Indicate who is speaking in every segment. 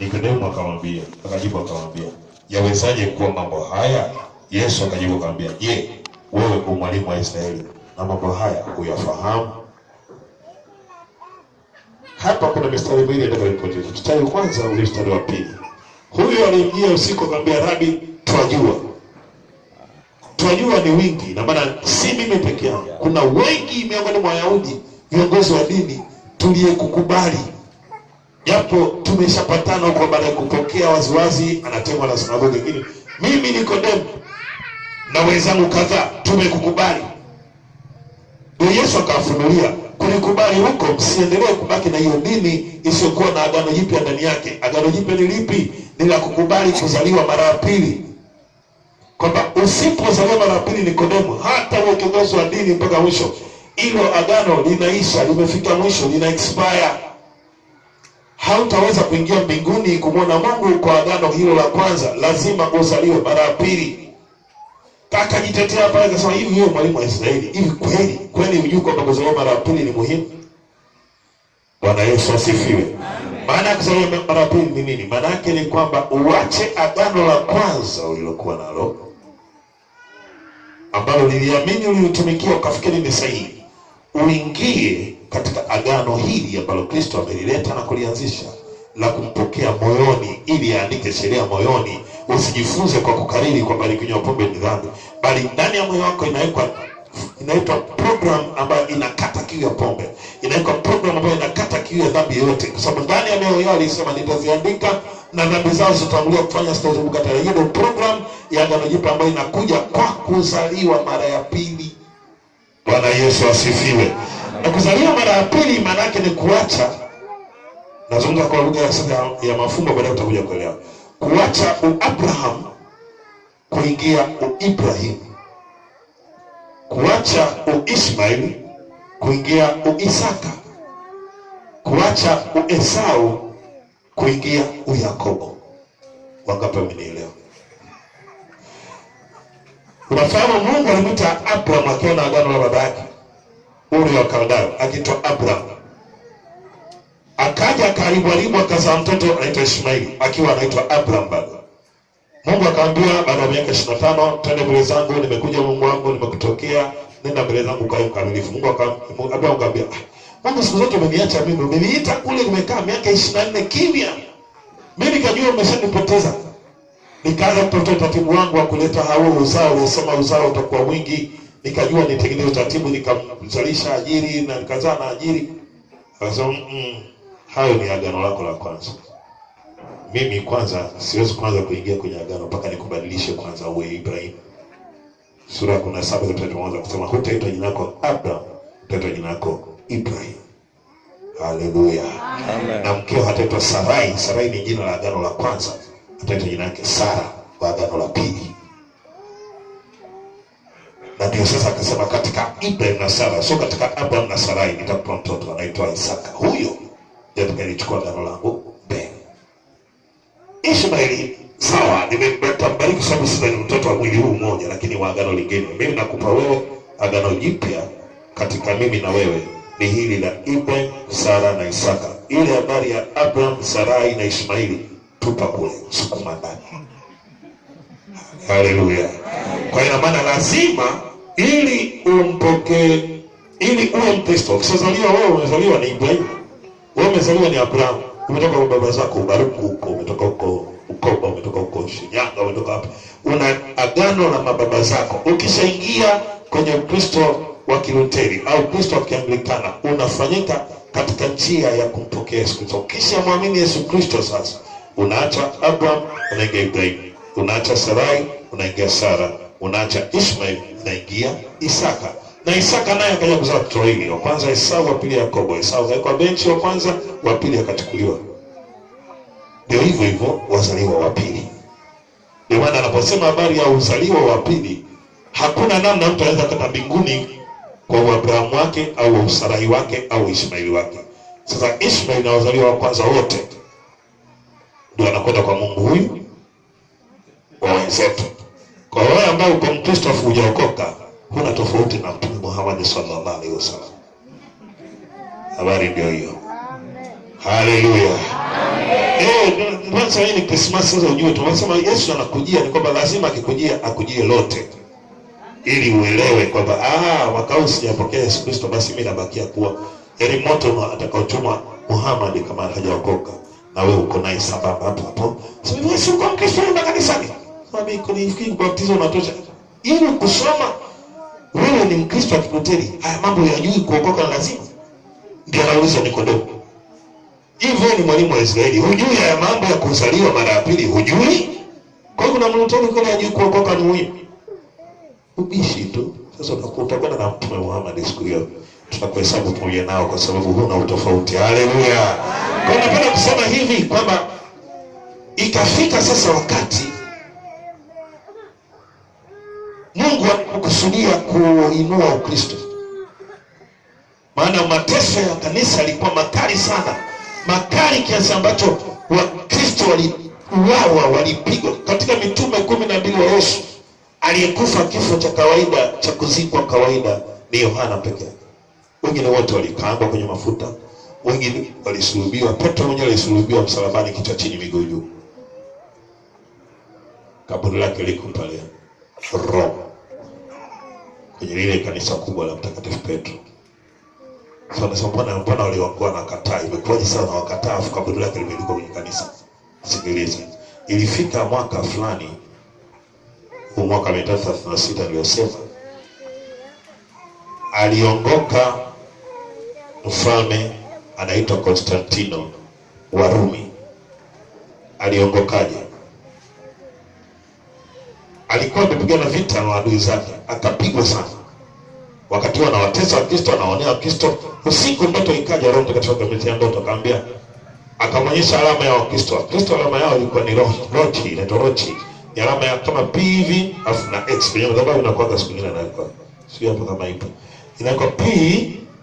Speaker 1: Nikodemo akamwambia, akajibu akamwambia, yawezaje kuwa mambo haya? Yesu akajibu akamwambia, je, wewe u mwalimu wa Israeli na mambo haya huyafahamu? Hapa kuna mistari miwili itakayopotea. Mstari wa kwanza ule mstari wa pili. Huyu aliingia usiku akamwambia, Rabi, twajua twajua ni wingi, na maana si mimi peke yangu, kuna wengi miongoni mwa Wayahudi viongozi wa dini tuliyekukubali, japo tumeshapatana huko baada ya kupokea waziwazi anatemwa na sinagogi. Lakini mimi Nikodemo na wenzangu kadhaa tumekukubali. Ndio Yesu akawafunulia kulikubali huko, msiendelee kubaki na hiyo dini isiyokuwa na agano jipya ndani yake. Agano jipya ni lipi? Ni la kukubali kuzaliwa mara ya pili, kwamba usipozaliwa mara ya pili, Nikodemo, hata uwe kiongozi wa dini mpaka mwisho, hilo agano linaisha, limefika mwisho, lina expire. Hautaweza kuingia mbinguni kumwona Mungu kwa agano hilo la kwanza, lazima uzaliwe mara ya pili. Akajitetea pale akasema, hivi wewe mwalimu wa Israeli, hivi kweli kweli hujui kwamba kuzaliwa mara ya pili ni muhimu? Bwana Yesu asifiwe. Maana ya kuzaliwa mara ya pili ni nini? Maana yake ni kwamba uache agano la kwanza ulilokuwa nalo ambalo liliamini ulilitumikia ukafikiri ni sahihi, uingie katika agano hili ambalo Kristo amelileta na kulianzisha la kumpokea moyoni, ili aandike sheria moyoni. Usijifunze kwa kukariri kwamba nikinywa pombe ni dhambi, bali ndani ya moyo wako inawekwa inaitwa program ambayo inakata kiu ya pombe, inawekwa program ambayo inakata kiu ya dhambi yoyote, kwa sababu ndani ya mioyo yao alisema nitaziandika na dhambi zao zitatangulia kufanya, sitazunguka tena. Hiyo ndio program ya agano jipya ambayo inakuja kwa kuzaliwa mara ya pili. Bwana Yesu asifiwe. Na kuzaliwa mara ya pili maana yake ni kuacha nazungumza kwa lugha ya sasa ya, mafumbo, baadaye utakuja kuelewa. Kuacha uabraham kuingia uibrahim, kuacha uismail kuingia uisaka, kuacha uesau kuingia uyakobo. Wangapi wamenielewa? Unafahamu Mungu alimwita Abraham akiwa na agano la baba yake Uri wa Kaldayo akitwa Abraham akaja akaharibu akazaa mtoto anaitwa Ishmaeli akiwa anaitwa Abraham bado. Mungu akamwambia baada ya miaka ishirini na tano twende mbele zangu, nimekuja Mungu wangu, nimekutokea, nenda mbele zangu kae mkamilifu. Mungu Abraham akamwambia, ah, Mungu siku zote umeniacha mimi, umeniita kule, nimekaa miaka ishirini na nne kimya, mimi nikajua umeshanipoteza. Nikaanza kutafuta utaratibu wangu wa kuleta hao uzao, uliosema uzao utakuwa mwingi, nikajua nitengeneze utaratibu, nikamzalisha Ajiri na nikazaa na Ajiri. Akasema mm, hayo ni agano lako la kwanza. Mimi kwanza siwezi kwanza kuingia kwenye agano mpaka nikubadilishe kwanza uwe Ibrahim. Sura ya kumi na saba tunaanza kusema hutaitwa jina lako Abraham, utaitwa jina lako Ibrahim. Haleluya. Na mkeo hataitwa Sarai. Sarai ni jina la agano la kwanza, ataitwa jina lake Sara wa agano la pili. Na ndio sasa akasema katika Ibrahim na Sara, sio katika Abraham na Sarai nitakupa mtoto anaitwa Isaka. Huyo ndiye atakayechukua agano langu mbele. Ishmaeli sawa, nimembariki sababu sasa ni mtoto wa mwili huu mmoja, lakini wa agano lingine. Mimi nakupa wewe agano jipya katika mimi na wewe, ni hili la Ibrahim, Sara na Isaka. Ile habari ya Abraham, Sarai na Ishmaeli tupa kule, sukuma ndani. Haleluya! Kwa ina maana lazima, ili umpokee, ili uwe Mkristo, ukishazaliwa wewe, umezaliwa ni Ibrahim, wewe umezaliwa ni Abraham umetoka kwa baba zako Ubaruku huko, umetoka huko Ukoba, umetoka huko Shinyanga, umetoka hapa, una agano na mababa zako. Ukishaingia kwenye Ukristo wa Kiluteri au Ukristo wa Kianglikana, unafanyika katika njia ya kumpokea Yesu Kristo. Ukishamwamini Yesu Kristo, sasa unaacha Abraham, unaingia Ibrahim, unaacha Sarai, unaingia Sara, unaacha Ishmael, unaingia Isaka na Isaka naye akaja kuzaa watoto wawili, wa kwanza Esau, wa pili Yakobo. Esau akawekwa benchi, wa kwanza, wa pili akachukuliwa. Ndio hivyo hivyo wazaliwa wa pili. Ndio maana anaposema habari ya uzaliwa wa pili, hakuna namna mtu anaweza kata mbinguni kwa Abrahamu wake au Usarahi wake au Ishmaeli wake. Sasa Ishmaeli na wazaliwa wa kwanza wote ndio anakwenda kwa Mungu huyu wa wenzetu. Kwa wewe ambao uko Mkristo afu hujaokoka huna tofauti na Mtume Muhammad sallallahu alaihi wasallam. Habari ndio hiyo. Haleluya. Eh, kwanza hii ni Christmas sasa ujue tunasema Yesu anakujia ni kwamba lazima akikujia akujie lote ili uelewe kwamba ah mwaka sijapokea Yesu Kristo basi mimi nabakia kuwa ili moto atakaochoma Muhammad kama hajaokoka na wewe uko naye sababu hapo hapo. Sasa Yesu kwa Mkristo na kanisani. Ni fikiri kubatizo unatosha. Ili kusoma wewe ni Mkristo wa akikuteli haya mambo yajui kuokoka lazima. Ndio anauliza Nikodemo. Hivyo ni mwalimu wa Israeli. Hujui haya mambo ya kuzaliwa mara ya pili, hujui? Kwa hiyo kuna mlotoni kwa ajili kuokoka ni muhimu. Ubishi tu. Sasa utakwenda na Mtume Muhammad siku hiyo. Tutakuhesabu pamoja nao kwa sababu huna utofauti. Haleluya. Kwa hiyo napenda kusema hivi kwamba ikafika sasa wakati Mungu kukusudia kuinua Ukristo, maana mateso ya kanisa yalikuwa makali sana, makali kiasi ambacho Wakristo waliuawa, walipigwa. Katika mitume kumi na mbili wa Yesu, aliyekufa kifo cha kawaida cha kuzikwa kawaida ni Yohana peke yake. Wengine wote walikaangwa kwenye mafuta, wengine walisulubiwa. Petro mwenyewe alisulubiwa msalabani, kichwa chini, miguu juu. Kaburi lake liko pale Roma kwenye lile kanisa kubwa la Mtakatifu Petro. Sasa mbona mbona waliokuwa na kataa, imekuwaje sana wakataa, afu kaburi lake limeandikwa kwenye kanisa? Sikiliza, ilifika mwaka fulani, huu mwaka mia tatu thelathini na sita niliyosema, aliongoka mfalme anaitwa Konstantino wa Rumi. Aliongokaje? Alikuwa amepigana vita na adui zake, akapigwa sana. Wakati huo anawatesa Wakristo, anaonea Wakristo. Usiku ndoto ikaja, Roho Mtakatifu akamletea ndoto, akamwambia, akamwonyesha alama ya Wakristo. Wakristo alama yao ilikuwa ni rochi, inaitwa rochi, ni alama ya kama P hivi alafu na X kwenye madhabahu inakuwa siku nyingine inakuwa sio hapo kama ipo, inakuwa P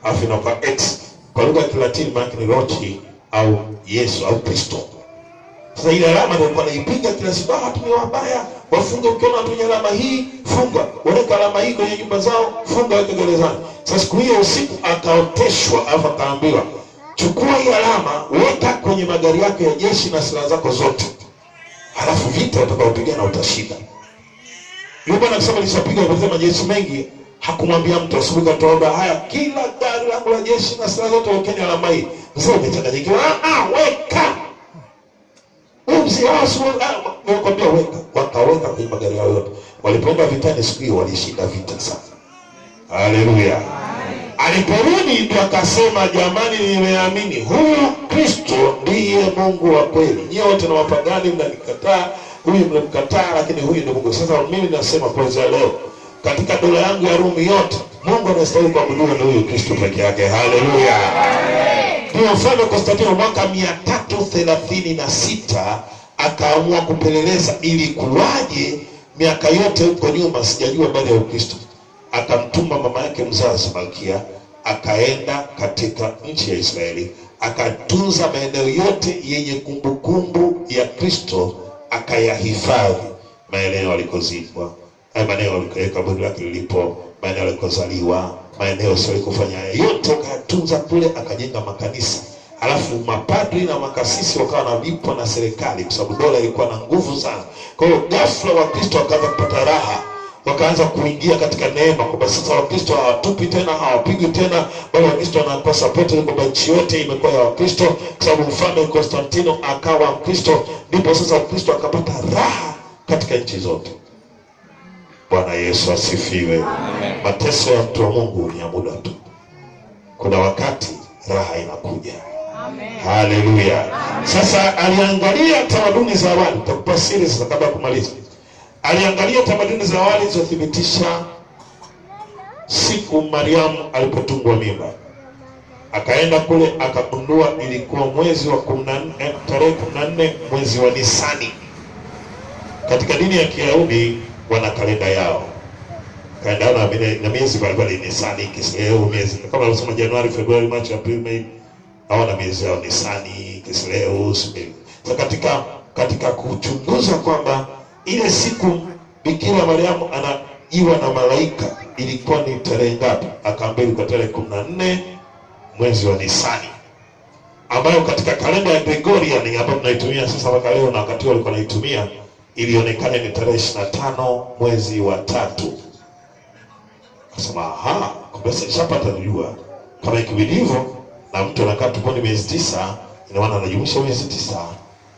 Speaker 1: afu inakuwa X. Kwa lugha ya Kilatini maana ni rochi au Yesu au Kristo. Sasa ile alama ndio alikuwa anaipiga kila siku, ah, wabaya, wafunge. Ukiona watu alama hii funga, waweka alama hii kwenye nyumba zao, funga, weke gerezani. Sasa siku hiyo usiku ataoteshwa, alafu akaambiwa, chukua hii alama, weka kwenye magari yako ya jeshi na silaha zako zote, halafu vita utakaopigana utashinda. Yule bwana akisema nishapiga kwa majeshi mengi, hakumwambia mtu. Asubuhi katoomba, haya, kila gari langu la jeshi na silaha zote wekeni alama hii. Sasa umechanganyikiwa, ah, ah, Nakwambia weka, wakaweka kwenye magari yao yote. Walipoenda vitani siku hiyo walishinda vita sana. Haleluya! Aliporudi ndio akasema, jamani, nimeamini huyu Kristo ndiye Mungu wa kweli. Nyie wote na wapagani mnanikataa, huyu mnamkataa, lakini huyu ndio Mungu. Sasa mimi nasema kuanzia leo, katika dola yangu ya Rumi yote, Mungu anastahili kuabudiwa ni huyu Kristo peke yake. Haleluya! Ndio mfalme Konstantino mwaka mia tatu thelathini na sita akaamua kupeleleza ili kuwaje miaka yote huko nyuma sijajua baada ya Ukristo. Akamtuma mama yake mzazi Malkia, akaenda katika nchi ya Israeli, akatunza maeneo yote yenye kumbukumbu ya Kristo, akayahifadhi maeneo alikozikwa, maeneo kaburi lake lilipo, maeneo alikozaliwa, maeneo sio kufanya yote, akayatunza kule, akajenga makanisa Alafu mapadri na makasisi wakawa wanalipwa na serikali, kwa sababu dola ilikuwa na nguvu sana. Kwa hiyo ghafla Wakristo wakaanza kupata raha, wakaanza kuingia katika neema, kwamba sasa Wakristo hawatupi tena, hawapigwi tena, bali Wakristo wanakuwa sapoti, kwamba nchi yote imekuwa ya Wakristo, kwa sababu mfalme Konstantino akawa Mkristo. Ndipo sasa Wakristo akapata raha katika nchi zote. Bwana Yesu asifiwe. Mateso ya mtu wa Mungu ni ya muda tu, kuna wakati raha inakuja. Haleluya! Sasa aliangalia tamaduni za awali, takupa siri sasa kabla kumaliza. Aliangalia tamaduni za awali zilizothibitisha siku Mariamu alipotungwa mimba, akaenda kule akagundua ilikuwa mwezi wa kumi na nne tarehe kumi na nne mwezi wa Nisani. Katika dini ya Kiyahudi wana kalenda yao kalenda na na miezi mbalimbali, Nisani, Kisleu, miezi kama unasema Januari, Februari, Machi, Aprili, Mei hawana miezi yao Nisani, Kisleu. so, katika katika kuchunguza kwamba ile siku Bikira Mariamu anajiwa na malaika ilikuwa ni tarehe ngapi, akaambia ilikuwa tarehe kumi na nne mwezi wa Nisani. ambayo katika kalenda ya Gregorian ambayo tunaitumia sasa mpaka leo na wakati walikuwa naitumia ilionekana ni tarehe ishirini na tano mwezi wa tatu. Akasema aha, kumbe nishapata kujua kama ikibidi hivyo na mtu anakaa tumboni miezi tisa, ina maana anajumlisha miezi tisa,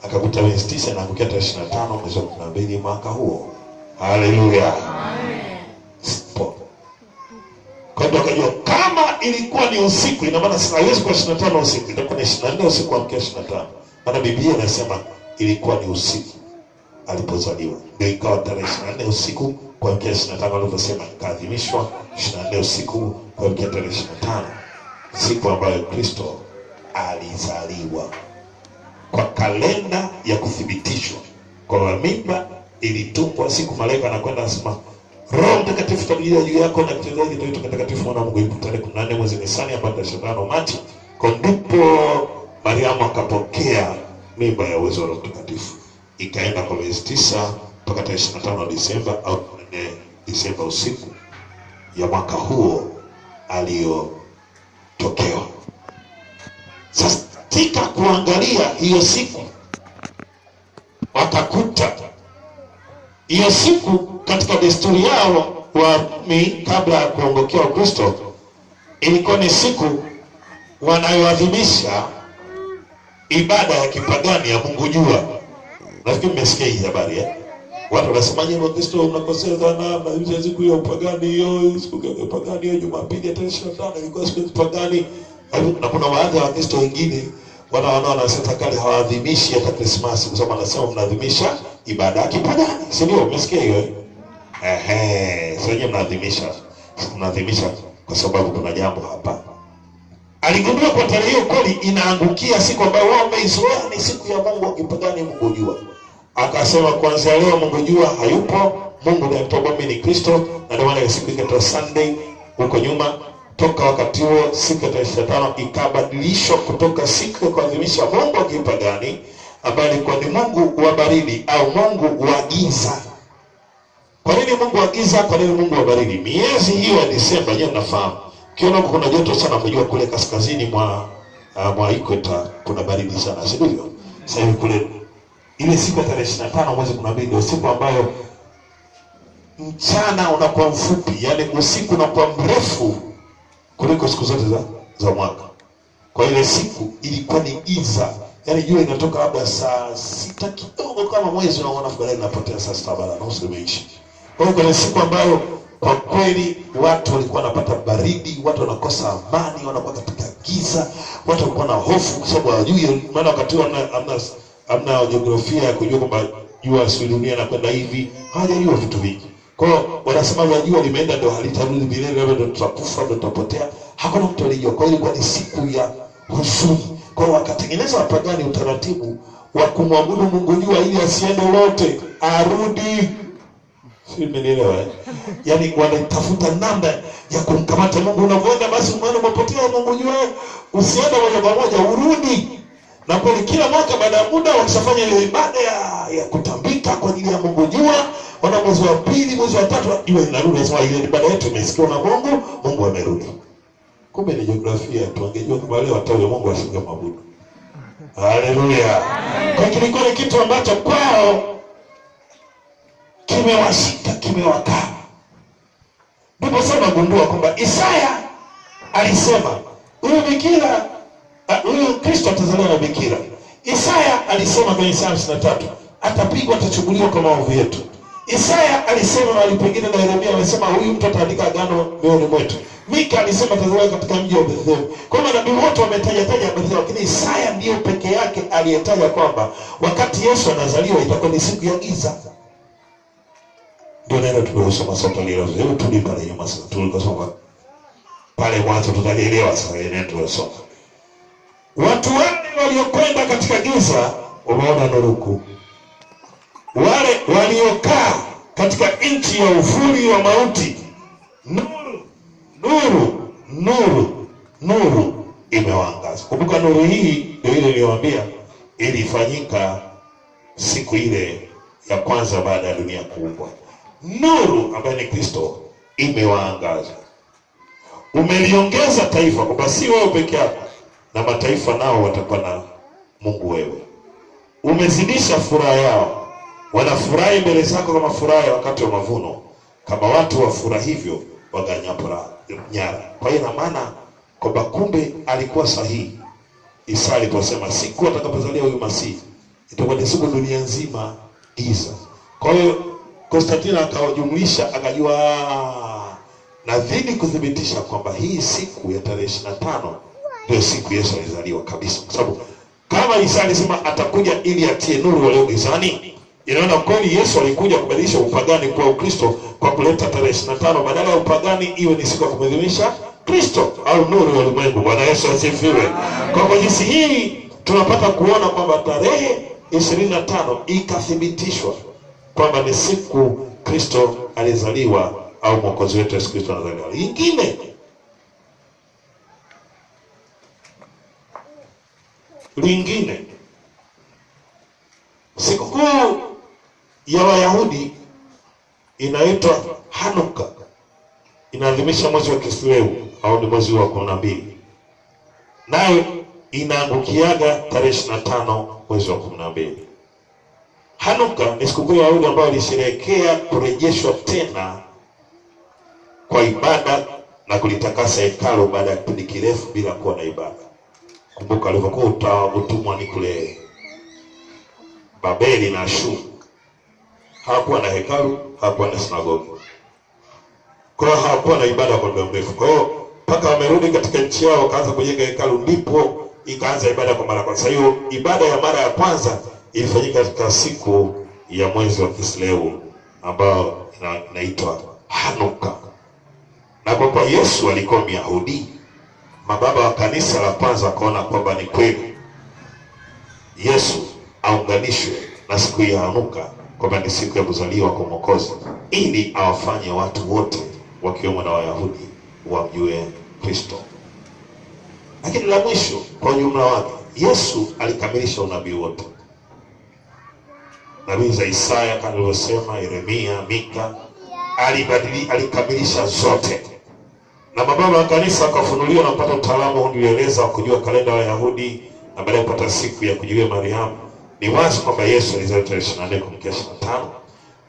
Speaker 1: akakuta miezi tisa inaangukia tarehe ishirini na tano mwezi wa kumi na mbili mwaka huo. Haleluya! amen. Kwa hiyo akajua kama ilikuwa ni usiku, ina maana haiwezi kuwa 25 usiku, itakuwa ni 24 usiku wa mkia ishirini na tano Maana Biblia inasema ilikuwa ni usiku alipozaliwa, ndio ikawa tarehe 24 usiku kuamkia 25, alivyosema ikaadhimishwa 24 usiku kuamkia tarehe 25, siku ambayo Kristo alizaliwa kwa kalenda ya kuthibitishwa kwa mimba ilitungwa siku malaika anakwenda anasema Roho Mtakatifu tabiria juu yako na mtendaji ndio mtakatifu mwana wa Mungu ipo tarehe 14 mwezi Nisani hapa tarehe 25 Machi. Kwa ndipo Mariamu akapokea mimba ya uwezo wa Roho Mtakatifu. Ikaenda kwa miezi tisa mpaka tarehe 25 Disemba au 4 Disemba usiku ya mwaka huo aliyotokewa. Sasa katika kuangalia hiyo siku wakakuta hiyo siku katika desturi yao Warumi kabla ya kuongokea Ukristo ilikuwa ni siku wanayoadhimisha ibada ya kipagani ya Mungu jua. Nafikiri mmesikia hii habari eh? Watu wanasema nyinyi Wakristo mnakosea sana, na siku ya upagani hiyo, siku ya upagani hiyo Jumapili ya tarehe 25 ilikuwa siku ya upagani. Na kuna baadhi ya Wakristo wengine wana wana wanasema kali hawaadhimishi hata Krismasi kwa sababu anasema mnaadhimisha ibada ya kipagani, si ndio? Umesikia hiyo eh? Ehe, sasa nyinyi mnaadhimisha mnaadhimisha kwa sababu kuna jambo hapa. Aligundua kwa tarehe hiyo kweli inaangukia siku ambayo wao wameizoea ni siku ya Mungu wa kipagani, Mungu jua. Akasema kuanzia leo Mungu jua hayupo, Mungu ndiye mtoba mimi ni Kristo, na ndio maana siku ikaitwa Sunday huko nyuma. Toka wakati huo siku ya tarehe 25 ikabadilishwa kutoka siku ya kuadhimisha Mungu wa kipagani ambaye alikuwa ni Mungu wa baridi au Mungu wa giza. Kwa nini Mungu wa giza? Kwa nini Mungu wa baridi? Miezi hiyo ya Disemba, nyewe mnafahamu, kiona huko kuna joto sana, mjua kule kaskazini mwa uh, mwa ikweta kuna baridi sana, si ndivyo? Sasa hivi kule ile siku ya tarehe 25 mwezi 12 ndio siku ambayo mchana unakuwa mfupi, yani usiku unakuwa mrefu kuliko siku zote za, za mwaka. Kwa ile siku ilikuwa ni giza, yani jua inatoka labda saa sita kidogo kama mwezi unaona fulani inapotea saa sita baada nusu imeisha. Kwa hiyo kuna siku ambayo kwa kweli watu walikuwa wanapata baridi, watu wanakosa amani, wanakuwa katika giza, watu walikuwa na hofu kwa sababu hawajui, maana wakati huo amna, amna jiografia ya kujua kwamba jua si dunia inakwenda hivi, hawajajua vitu vingi. Kwa hiyo wanasema ya jua limeenda ndio halitarudi milele, labda ndio tutakufa, ndio tutapotea. Hakuna mtu alijua. Kwa hiyo ilikuwa ni siku ya huzuni. Kwa hiyo wakatengeneza wapagani utaratibu wa kumwabudu Mungu jua ili asiende lote, arudi. Si mmenielewa? eh? Yaani wanatafuta namna ya kumkamata Mungu. Unavyoenda basi umeona umepotea Mungu jua, usiende moja kwa moja, urudi na kweli kila mwaka baada ya muda wakishafanya ile ibada ya, ya kutambika kwa ajili ya Mungu jua, wana mwezi wa pili, mwezi wa tatu jua linarudi, nasema ile ibada yetu imesikiwa na Mungu, Mungu amerudi. Kumbe ni jiografia tu, angejua kama wale watawe Mungu asingemwabudu. Haleluya! Kwa kilikuwa kitu ambacho kwao kimewashika, kimewakaa. Ndipo sasa nagundua kwamba Isaya alisema huyu bikira Ah, huyu Kristo atazaliwa na bikira. Isaya alisema kwenye Isaya 53, atapigwa atachubuliwa kwa maovu yetu. Isaya alisema mahali pengine na Yeremia alisema huyu mtu ataandika agano mioyoni mwetu. Mika alisema atazaliwa katika mji wa Bethlehem. Kwa hiyo manabii wote wametaja taja habari zao, lakini Isaya ndiyo peke yake aliyetaja kwamba wakati Yesu anazaliwa itakuwa ni siku ya giza. Ndio neno tuliosoma sote leo. Hebu turudi pale nyuma sasa, tulikosoma pale mwanzo, tutalielewa sasa neno tuliosoma. Watu wale waliokwenda katika giza wameona nuru kuu. Wale waliokaa katika nchi ya uvuli wa mauti, nuru, nuru, nuru, nuru imewaangaza. Kumbuka nuru hii ndio ile niliyowaambia ilifanyika siku ile ya kwanza baada ya dunia kuumbwa. Nuru ambayo ni Kristo imewaangaza. Umeliongeza taifa kwamba si wewe peke yako na mataifa nao watakuwa na Mungu wewe. Umezidisha furaha yao, wanafurahi mbele zako kama furaha ya wakati wa mavuno, kama watu wafurahivyo waganyapo ra- nyara. Kwa hiyo ina maana kwamba kumbe alikuwa sahihi Isa aliposema siku atakapozaliwa huyu Masihi itakuwa ni siku dunia nzima giza. Kwa hiyo Konstantino akawajumlisha akajua, nadhini kuthibitisha kwamba hii siku ya tarehe ishirini na tano ndio siku Yesu alizaliwa kabisa, kwa sababu kama Isa alisema atakuja ili atie nuru walio gizani, inaona kweli Yesu alikuja kubadilisha upagani kuwa Ukristo kwa kuleta tarehe ishirini na tano badala ya upagani iwe ni siku ya kumwadhimisha Kristo au nuru ya ulimwengu. Bwana Yesu asifiwe. Kwa kwa jinsi hii tunapata kuona kwamba tarehe ishirini na tano ikathibitishwa kwamba ni siku Kristo alizaliwa au mwokozi wetu Yesu Kristo anazaliwa. Lingine lingine, sikukuu ya Wayahudi inaitwa Hanuka, inaadhimisha mwezi wa Kisleu au ni mwezi wa kumi na mbili, nayo inaangukiaga tarehe ishirini na tano mwezi wa kumi na mbili. Hanuka ni sikukuu ya Wayahudi ambayo ilisherehekea kurejeshwa tena kwa ibada na kulitakasa hekalu baada ya kipindi kirefu bila kuwa na ibada. Kumbuka alivyokuwa utawa utumwa ni kule Babeli na Ashuru, hawakuwa na hekalu, hawakuwa na sinagogi, kwa hiyo hawakuwa na ibada kwa muda mrefu. Kwa hiyo mpaka wamerudi katika nchi yao wakaanza kujenga hekalu, ndipo ikaanza ibada kwa mara ya kwanza. Hiyo ibada ya mara ya kwanza ilifanyika katika siku ya mwezi wa Kisleu ambayo inaitwa inaitwa Hanuka, na kwa kuwa Yesu alikuwa Myahudi, mababa wa kanisa la kwanza wakaona kwamba ni kweli Yesu aunganishwe na siku ya Hanuka kwamba ni siku ya kuzaliwa kwa Mwokozi, ili awafanye watu wote wakiwemo na Wayahudi wamjue Kristo. Lakini la mwisho, kwa ujumla wake, Yesu alikamilisha unabii wote, nabii za Isaya kama alivyosema Yeremia, Mika, alibadili alikamilisha zote na mababa wa kanisa akafunuliwa na kupata utaalamu wa kujua kalenda ya Wayahudi na baadaye kupata siku ya kujulia Mariamu. Ni wazi kwamba Yesu alizaliwa tarehe ishirini na nne kuamkia ishirini na tano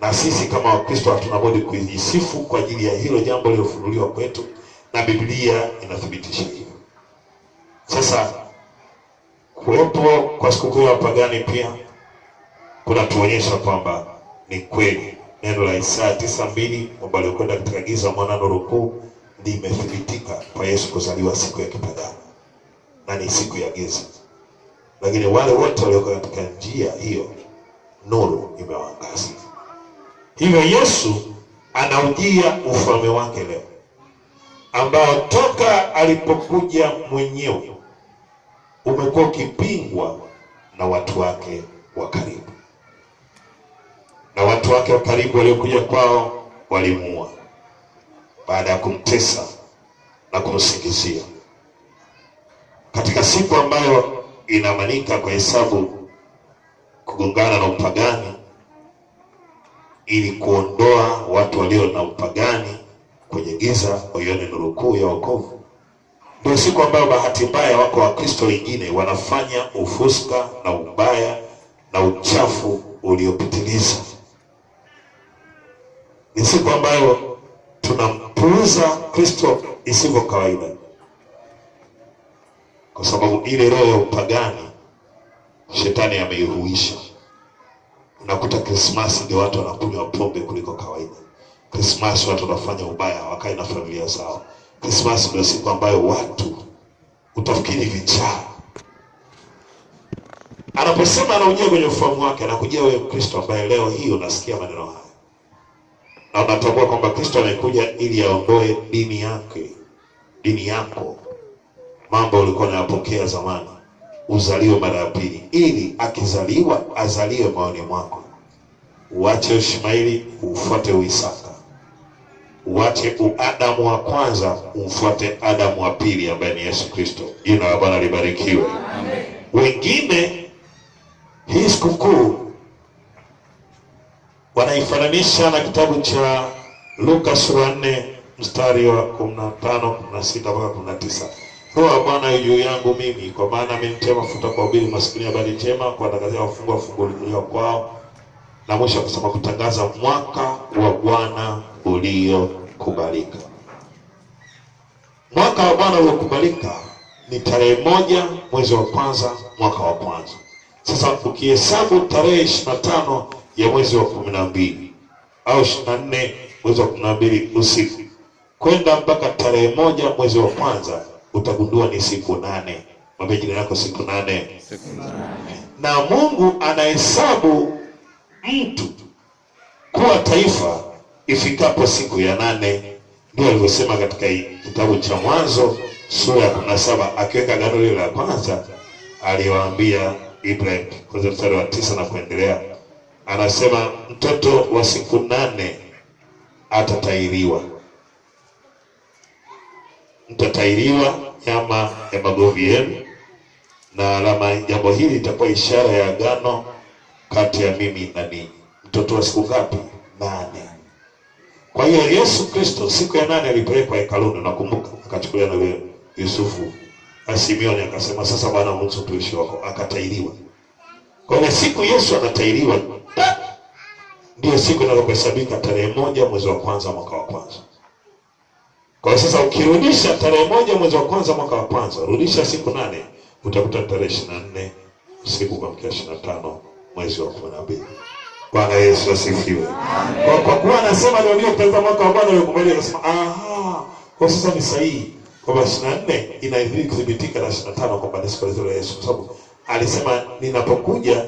Speaker 1: na sisi kama Wakristo hatuna budi kujisifu kwa ajili ya hilo jambo lilofunuliwa kwetu, na Biblia inathibitisha hivyo. Sasa kuwepo kwa sikukuu ya pagani pia kunatuonyesha kwamba ni kweli. Neno la Isaya tisa mbili kwamba aliokwenda katika giza mwana nuru kuu limethibitika kwa Yesu kuzaliwa siku ya kipagani. Na ni siku ya giza, lakini wale wote walioko katika njia hiyo nuru imewangaza. Hivyo Yesu anaujia ufalme wake leo, ambao toka alipokuja mwenyewe umekuwa ukipingwa na watu wake wa karibu, na watu wake wa karibu waliokuja kwao walimuua baada ya kumtesa na kumsingizia katika siku ambayo inaamanika kwa hesabu kugongana na upagani ili kuondoa watu walio na upagani kwenye giza waione nuru kuu ya wokovu. Ndio siku ambayo bahati mbaya wako Wakristo wengine wanafanya ufuska na ubaya na uchafu uliopitiliza. Ni siku ambayo tunampuuza Kristo isivyo kawaida, kwa sababu ile roho ya upagani shetani ameihuisha. Unakuta Krismasi ndio watu wanakunywa pombe kuliko kawaida. Krismasi watu wanafanya ubaya, wakae na familia zao. Krismasi ndio siku ambayo watu utafikiri vichaa. Anaposema anaujia kwenye ufahamu wake, anakujia wewe Kristo ambaye leo hii unasikia maneno haya na unatambua kwamba Kristo amekuja ili aondoe dini yake, dini yako, mambo ulikuwa unayapokea zamani, uzaliwe mara ya pili, ili akizaliwa azaliwe maoni mwako, uache Ishmaeli ufuate Uisaka, uache uadamu wa kwanza umfuate Adamu wa pili ambaye ni Yesu Kristo. Jina la Bwana libarikiwe. Amen. Wengine hii sikukuu wanaifananisha na kitabu cha Luka sura nne mstari wa kumi na tano kumi na sita mpaka kumi na tisa Roho ya Bwana juu yangu mimi, kwa maana amenitia mafuta kwa ubiri maskini habari njema, kuwatangazia wafungwa kufunguliwa kwao, na mwisho akasema kutangaza mwaka wa Bwana uliokubalika. Mwaka wa Bwana uliokubalika ni tarehe moja mwezi wa kwanza mwaka wa kwanza. Sasa ukihesabu tarehe ishirini na tano ya mwezi wa kumi na mbili au ishirini na nne mwezi wa kumi na mbili usiku kwenda mpaka tarehe moja mwezi wa kwanza utagundua ni siku nane. Mwambie jina yako siku nane. Na Mungu anahesabu mtu kuwa taifa ifikapo siku ya nane. Ndio alivyosema katika kitabu cha Mwanzo sura ya kumi na saba akiweka agano lile la kwanza, aliwaambia Ibrahim kwanza mstari wa tisa na kuendelea, anasema mtoto wa siku nane atatairiwa mtatairiwa nyama ya magovi yenu, na alama jambo hili itakuwa ishara ya agano kati ya mimi na ninyi. Mtoto wa siku ngapi? Nane. Kwa hiyo Yesu Kristo siku ya nane alipelekwa hekaluni, nakumbuka, akachukuliwa na yule Yusufu na Simeoni, akasema sasa Bwana mruhusu tuishi wako, akatairiwa. Kwa hiyo siku Yesu anatairiwa ndio siku inayohesabika tarehe moja mwezi wa kwanza mwaka wa kwanza. Kwa sasa ukirudisha tarehe moja mwezi wa kwanza mwaka wa kwanza, rudisha siku nane, utakuta tarehe ishirini na nne usiku kuamkia ishirini na tano mwezi wa kumi na mbili. Bwana Yesu asifiwe. Kwa, kwa kuwa anasema ndio ndio katika mwaka wa Bwana uliokubalika, anasema aha, kwa sasa ni sahihi kwamba ishirini na nne inazidi kuthibitika na ishirini na tano kwamba ni siku ya Yesu, kwa sababu alisema ninapokuja,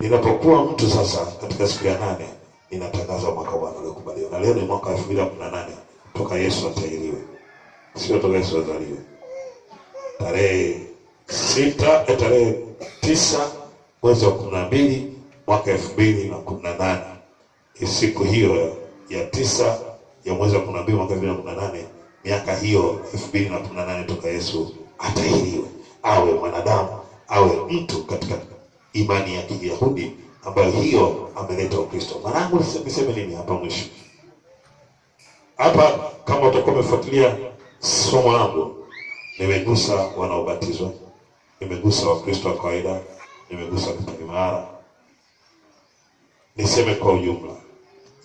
Speaker 1: ninapokuwa mtu sasa katika siku ya nane ninatangaza mwaka wa Bwana uliokubaliwa, na leo ni mwaka wa elfu mbili kumi na nane toka Yesu atahiriwe, sio toka Yesu azaliwe. Tarehe sita eh, tarehe tisa mwezi wa kumi na mbili mwaka elfu mbili na kumi na nane. Siku hiyo ya tisa ya mwezi wa kumi na mbili mwaka elfu mbili na kumi na nane miaka hiyo elfu mbili na kumi na nane toka Yesu atahiriwe, awe mwanadamu awe mtu katika imani ya Kiyahudi ambayo hiyo ameleta Ukristo. Mwanangu, niseme nini hapa mwisho? Hapa kama utakuwa umefuatilia somo langu, nimegusa wanaobatizwa, nimegusa Wakristo wa kawaida, nimegusa kipaimara. Niseme kwa ujumla,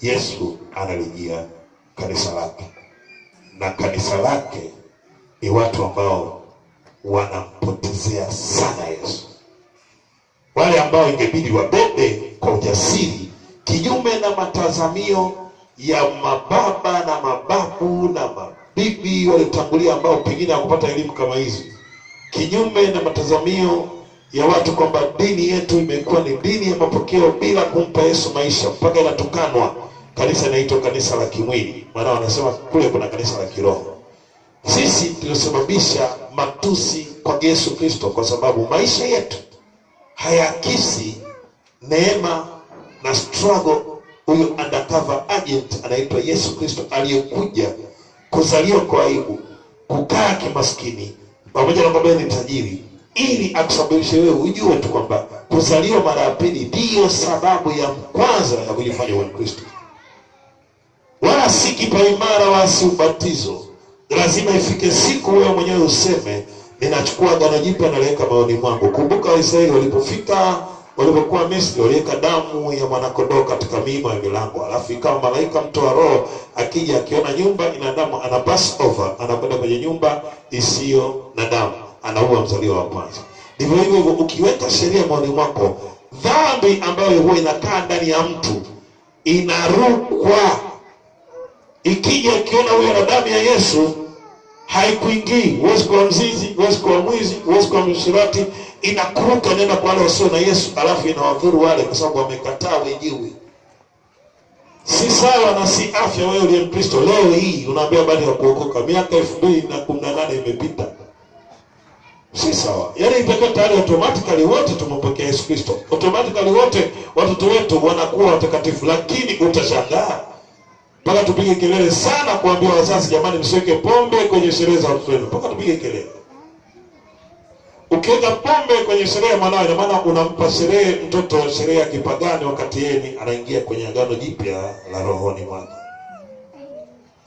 Speaker 1: Yesu analijia kanisa lake, na kanisa lake ni watu ambao wanampotezea sana Yesu, wale ambao ingebidi wabebe kwa ujasiri, kinyume na matazamio ya mababa na mababu na mabibi waliotangulia ambao pengine hawakupata elimu kama hizi, kinyume na matazamio ya watu kwamba dini yetu imekuwa ni dini ya mapokeo bila kumpa Yesu maisha, mpaka inatukanwa. Kanisa inaitwa kanisa la kimwili, maana wanasema kule kuna kanisa la kiroho. Sisi tuliosababisha matusi kwa Yesu Kristo, kwa sababu maisha yetu hayaakisi neema na struggle huyu undercover agent anaitwa Yesu Kristo aliyekuja kuzaliwa kwa aibu, kukaa kimaskini, pamoja na baba ni tajiri, ili akusababishe wewe ujue tu kwamba kuzaliwa mara ya pili ndiyo sababu ya kwanza ya kujifanya wa Kristo, wala si kipaimara, wala si ubatizo. Lazima ifike siku wewe mwenyewe useme ninachukua agano jipya naliweka moyoni mwangu. Kumbuka Waisraeli walipofika walipokuwa Misri waliweka damu ya mwanakondoo katika miimo ya milango, alafu ikawa malaika mtoa roho akija akiona nyumba ina damu, ana pass over, anakwenda kwenye nyumba isiyo na damu, anaua mzaliwa wa kwanza. Ndivyo hivyo hivyo, ukiweka sheria moyoni mwako, dhambi ambayo huwa inakaa ndani ya mtu inarukwa. Ikija akiona huyo na damu ya Yesu haikuingii. Huwezi kuwa mzizi, huwezi kuwa mwizi, huwezi kuwa mshirati, inakuruka nenda kwa wale wasio na Yesu, alafu inawadhuru wale kwa sababu wamekataa wenyewe. Si sawa na si afya. Wewe uliye Mkristo leo hii unaambia habari ya kuokoka, miaka elfu mbili na kumi na nane imepita, si sawa. Yaani itakuwa tayari automatically wote tumepokea Yesu Kristo, automatically wote watoto wetu wanakuwa watakatifu, lakini utashangaa mpaka tupige kelele sana kuambia wazazi, jamani, msiweke pombe kwenye sherehe za watoto wenu, mpaka tupige kelele. Ukiweka pombe kwenye sherehe ya mwanao, ina maana unampa sherehe mtoto sherehe ya kipagani, wakati yeye anaingia kwenye agano jipya la rohoni mwake.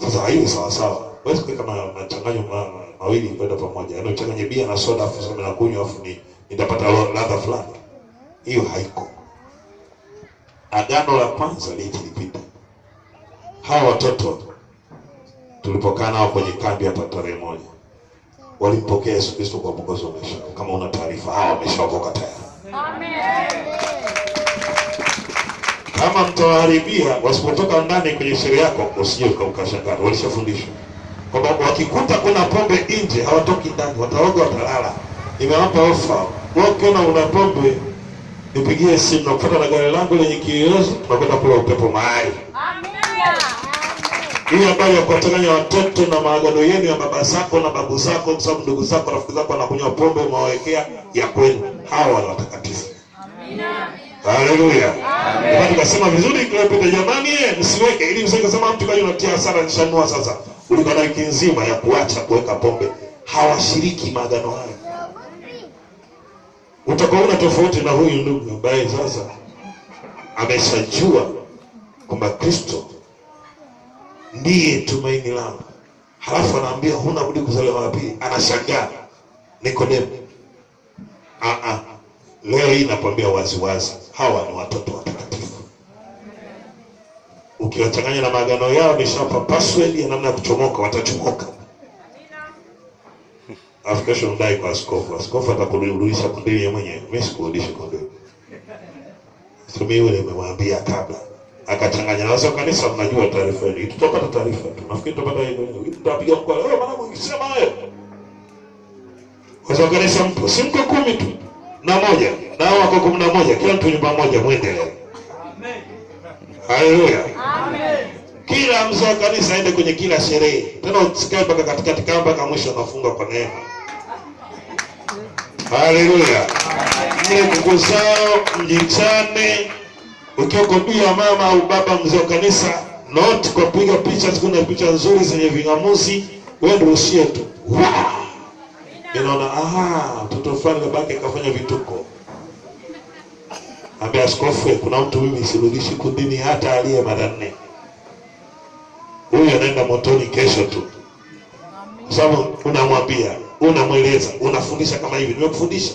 Speaker 1: Sasa haiwi sawa sawa, huwezi kuweka machanganyo ma, mawili kwenda pamoja, yaani uchanganye bia na soda afu sema nakunywa afu ni nitapata ladha fulani. Hiyo haiko. Agano la kwanza lilipita. Hawa watoto tulipokaa nao kwenye kambi hapa tarehe moja walimpokea Yesu Kristo kwa mwongozo wa maisha. Kama una taarifa, hawa wameshaokoka tayari. Kama mtawaharibia wasipotoka ndani kwenye sheria yako, usije ukashangaa. Walishafundishwa kwamba wakikuta kuna pombe nje hawatoki ndani, wataoga, watalala. Nimewapa ofa, ukiona una pombe nipigie simu, nakupata na gari langu lenye kiyoyozi, tunakwenda kula upepo mahali hii habari ya kuwachanganya watoto na maagano yenu ya baba zako na babu zako, kwa sababu ndugu zako rafiki zako wanakunywa pombe, umewawekea ya kwenu. Hawa ni watakatifu. Haleluya. Tukasema vizuri kilopita, jamani, msiweke ili kusema mtu kaji unatia hasara nishanua sasa. Ulikuwa na wiki nzima ya kuacha kuweka pombe. Hawashiriki maagano hayo. Utakuwa tofauti na huyu ndugu ambaye sasa ameshajua kwamba Kristo ndiye tumaini langu, halafu anaambia huna budi kuzaliwa mara pili. Anashangaa Nikodemo. Ah, ah. Leo hii nakwambia waziwazi, hawa ni watoto watakatifu. Ukiwachanganya na maagano yao, nishapa password ya namna ya kuchomoka, watachomoka. Alafu kesho mdai kwa askofu, askofu atakurudisha kundili yeye mwenyewe. Mimi sikurudishi Sio sumi yule nimemwambia kabla akachanganya na wazee kanisa. Mnajua taarifa hii, tutapata taarifa tu, nafikiri tutapata hiyo, tutapiga mkoa leo, maana mkisema hayo kwa wa kanisa mpo, si mko kumi tu na moja nao wako kumi na moja, kila mtu nyumba moja, mwendelee. Haleluya! amen. Kila mzee wa kanisa aende kwenye kila sherehe, tena usikae mpaka katikati, kama mpaka mwisho anafunga kwa neema. Haleluya! Mle ndugu zao mjichane, ukiwa kobia mama au baba mzee wa kanisa, not kwa kupiga picha, kuna picha nzuri zenye ving'amuzi, wewe ndio ushie tu inaona aha, mtoto fulani babake kafanya vituko. Ambia askofu, kuna mtu mimi sirudishi kundini hata aliye mara nne. Huyu anaenda motoni kesho tu, kwa sababu unamwambia, unamweleza, unafundisha kama hivi. Nimekufundisha.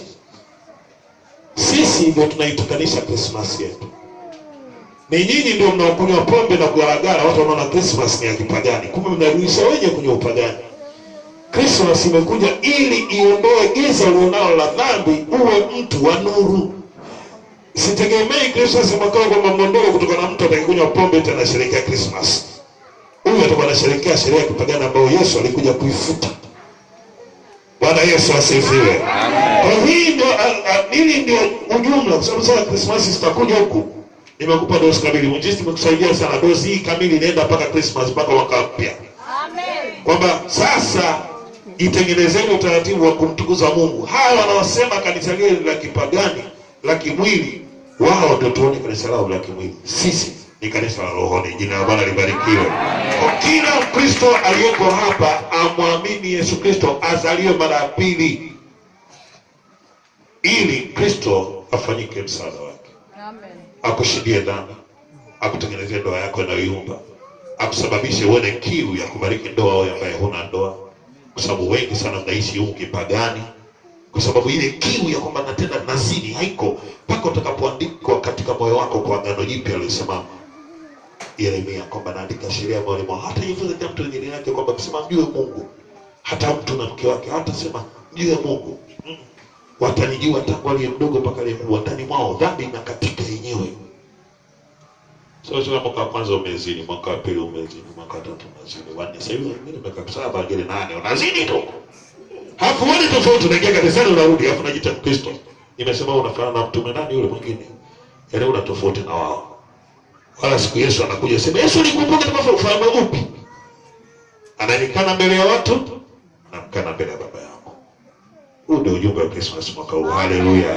Speaker 1: Sisi ndio tunaitukanisha Krismasi yetu, ni nyinyi ndio mnaokunywa pombe na kugaragara. Watu wanaona Christmas ni ya kipagani, kumbe mnarudisha wenye kwenye upagani. Christmas imekuja ili iondoe giza ulionalo la dhambi, uwe mtu wa nuru. Sitegemei Christmas mwaka huu kwamba mwondoke kutoka na mtu atakayekunywa pombe tena anasherehekea Christmas. Huyu atakuwa anasherehekea sherehe ya kipagani ambayo Yesu alikuja kuifuta. Bwana Yesu asifiwe. Kwa hii ndio hili ndio ujumla, kwa sababu sasa Christmas zitakuja huku. Nimekupa dozi kamili, mwinjilisti imekusaidia sana. Dozi hii kamili inaenda mpaka Krismas, mpaka mwaka mpya kwamba sasa itengenezeni utaratibu wa kumtukuza Mungu. Hawa wanaosema kanisa lile la kipagani la kimwili, wao ndio tuone kanisa lao la kimwili. Sisi ni kanisa la rohoni. Jina la Bwana libarikiwe. Kila Mkristo aliyeko hapa amwamini Yesu Kristo, azaliwe mara ya pili, ili Kristo afanyike msaada wake akushindie dhambi, akutengenezee ndoa yako inayoyumba, akusababishe uone kiu ya kubariki ndoa wewe ambaye huna ndoa, kwa sababu wengi sana mnaishi huko kipagani, kwa sababu ile kiu ya kwamba natenda nazini haiko mpaka utakapoandikwa katika moyo wako kwa agano jipya aliyosema Yeremia kwamba naandika sheria moyoni mwao, hata hivyo kila mtu mwingine yake kwamba kusema mjue Mungu, hata mtu na mke wake hata sema mjue Mungu. Mm. Watanijua tangu aliye mdogo mpaka aliye mkubwa, ndani mwao dhambi inakatika yenyewe. Sasa mwaka wa kwanza umezini, mwaka wa pili umezini, mwaka wa tatu umezini, wanne sasa hivi wengine miaka saba, wengine nane, unazini tu. Hapo wani tofauti, unaingia kanisani unarudi, hapo unajiita Mkristo. Nimesema unafanana na mtume nani yule mwingine? Yaani una tofauti na wao. Wala siku Yesu anakuja sema Yesu nikumbuke kama ufalme upi? Ananikana mbele ya watu, anamkana mbele ya. Huu ndio ujumbe wa Christmas mwaka huu. Haleluya.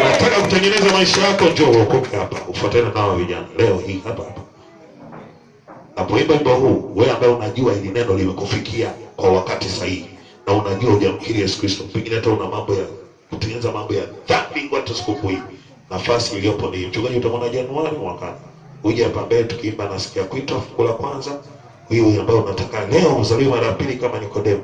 Speaker 1: Unataka kutengeneza maisha yako, njoo uokoke hapa. Ufuatane nao vijana leo hii hapa hapa. Napoimba wimbo huu, wewe ambaye unajua hili neno limekufikia kwa wakati sahihi na unajua hujamkiri Yesu Kristo, pengine hata una mambo ya kutengeneza mambo ya dhambi watu sikukuu. Nafasi iliyopo ni mchungaji, utamwona Januari mwakani. Uje hapa mbele tukiimba nasikia kuitwa la kwanza. Huyu ambaye unataka leo uzaliwe mara pili kama Nikodemo.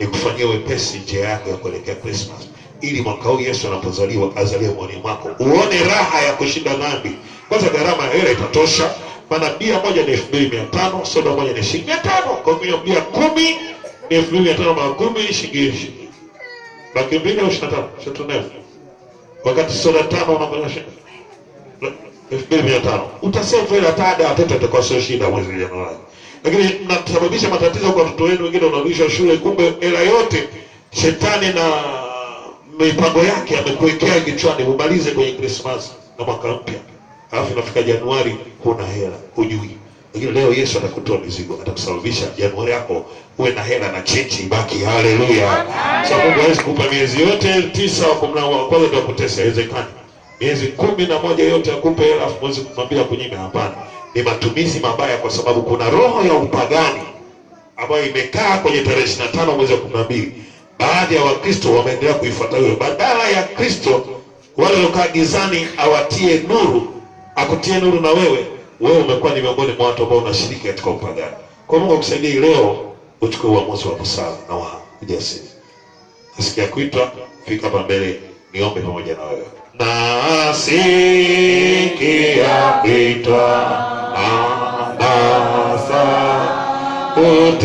Speaker 1: Nikufanyie wepesi njia yako ya kuelekea Christmas, ili mwaka huu Yesu anapozaliwa azaliwe moyoni mwako, uone raha ya kushinda dhambi. Kwanza gharama ya hela itatosha, maana bia moja ni elfu mbili mia tano soda moja ni shilingi mia tano. Kwa hiyo bia kumi ni elfu mbili mia tano mara kumi shilingi shilingi laki mbili au ishirini na tano. Shatunefu wakati soda tano unafanya shilingi elfu mbili mia tano. Utasave hela tada watoto itakuwa sio shida mwezi Januari, lakini mnasababisha matatizo kwa watoto wenu. Wengine wanarudishwa shule, kumbe hela yote shetani na mipango yake amekuwekea kichwani, umalize kwenye Krismasi na mwaka mpya, alafu inafika Januari huna hela, hujui. Lakini leo Yesu atakutoa mizigo, atakusababisha Januari yako uwe na hela na chechi ibaki. Haleluya! Sababu Mungu hawezi kupa miezi yote tisa wa kumi wa kwanza ndio kutesa, haiwezekani miezi kumi na moja yote akupe hela afu mwezi kumwambia kunyime. Hapana, ni matumizi mabaya, kwa sababu kuna roho ya upagani ambayo imekaa kwenye tarehe ishirini na tano mwezi wa kumi na mbili. Baadhi ya Wakristo wameendelea kuifuata hiyo, badala ya Kristo wale waliokaa gizani awatie nuru, akutie nuru na wewe, wewe umekuwa ni miongoni mwa watu ambao unashiriki katika upagani. Kwa Mungu akusaidie leo uchukue uamuzi wa busara na wa ujasiri. Nasikia kuitwa, fika hapa mbele niombe pamoja na wewe. Nasikia kuitwa Adasa Puthi